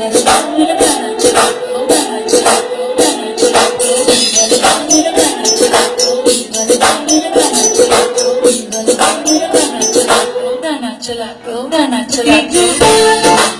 Go, na, na, chala, go,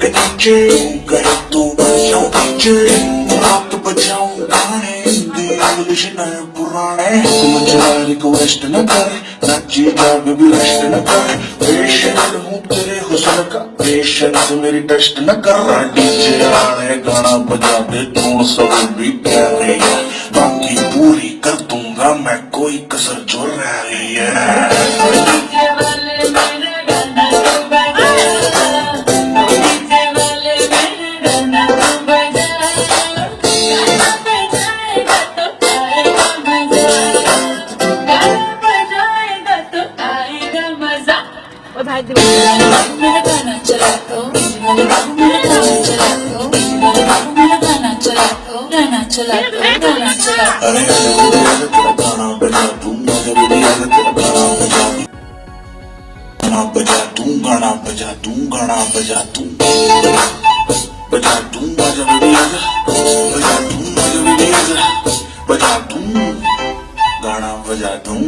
के नीचे गए तो बजाओ पीछे रात बजाओ गाने इंग्लिश नए पुराने मुझे रिक्वेस्ट न कर। नाची जा बेबी रेस्ट न कर। पेशेंट हूँ तेरे हुस्न का। पेशेंस मेरी टेस्ट न कर। डीजे आने गाना बजा दे तू सब भी प्यारे बाकी पूरी कर दूँगा मैं, कोई कसर जो और बजा तेरा गाना बजा दूँ गाना गाना बजा दूँ बजा आगे बजा बजा दूँ गाना बजा दूँ